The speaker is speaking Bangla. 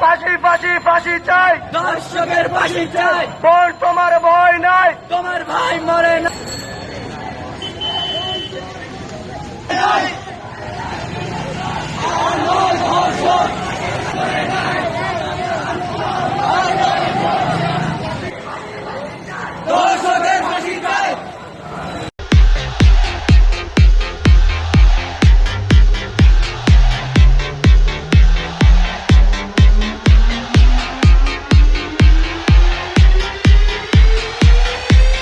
ফাঁসি ফাঁসি ফাঁসি চাই। দর্শকের ফাঁসি চাই। বোন তোমার ভয়